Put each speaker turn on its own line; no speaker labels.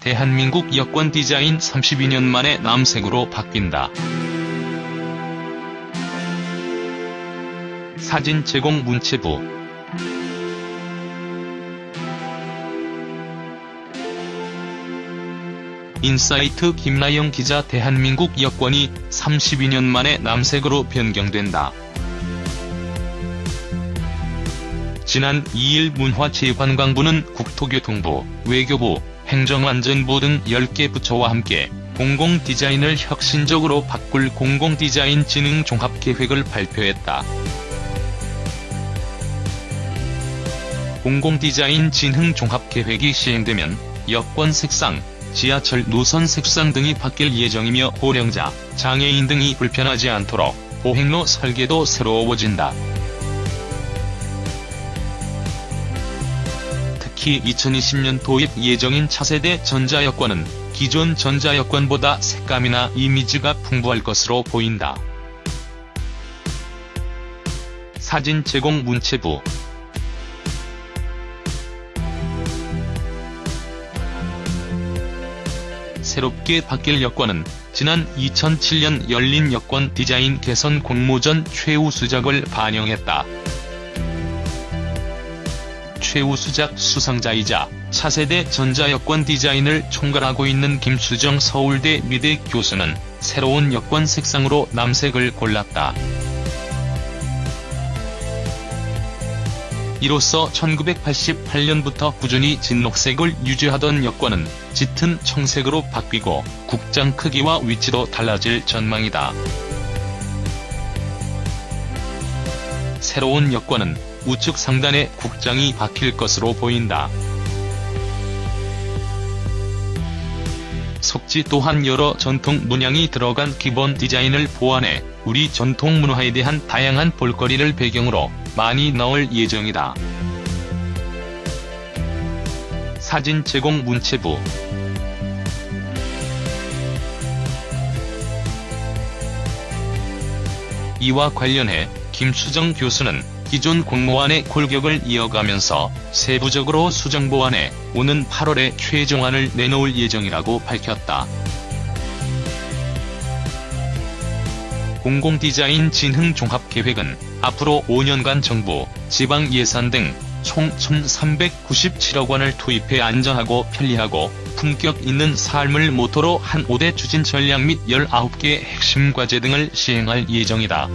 대한민국 여권 디자인 32년 만에 남색으로 바뀐다. 사진 제공 문체부 인사이트 김나영 기자 대한민국 여권이 32년 만에 남색으로 변경된다. 지난 2일 문화체육관광부는 국토교통부, 외교부, 행정안전부 등 10개 부처와 함께 공공 디자인을 혁신적으로 바꿀 공공 디자인 진흥 종합 계획을 발표했다. 공공 디자인 진흥 종합 계획이 시행되면 여권 색상, 지하철 노선 색상 등이 바뀔 예정이며 고령자, 장애인 등이 불편하지 않도록 보행로 설계도 새로워진다. 특히 2020년 도입 예정인 차세대 전자여권은 기존 전자여권보다 색감이나 이미지가 풍부할 것으로 보인다. 사진 제공 문체부 새롭게 바뀔 여권은 지난 2007년 열린 여권 디자인 개선 공모전 최우 수작을 반영했다. 최우수작 수상자이자 차세대 전자여권 디자인을 총괄하고 있는 김수정 서울대 미대 교수는 새로운 여권 색상으로 남색을 골랐다. 이로써 1988년부터 꾸준히 진녹색을 유지하던 여권은 짙은 청색으로 바뀌고 국장 크기와 위치도 달라질 전망이다. 새로운 여권은 우측 상단에 국장이 박힐 것으로 보인다. 속지 또한 여러 전통 문양이 들어간 기본 디자인을 보완해 우리 전통 문화에 대한 다양한 볼거리를 배경으로 많이 넣을 예정이다. 사진 제공 문체부 이와 관련해 김수정 교수는 기존 공모안의 골격을 이어가면서 세부적으로 수정보완해 오는 8월에 최종안을 내놓을 예정이라고 밝혔다. 공공디자인 진흥 종합계획은 앞으로 5년간 정부, 지방 예산 등 총 1,397억 원을 투입해 안전하고 편리하고 품격 있는 삶을 모토로 한 5대 추진 전략 및 19개 핵심 과제 등을 시행할 예정이다.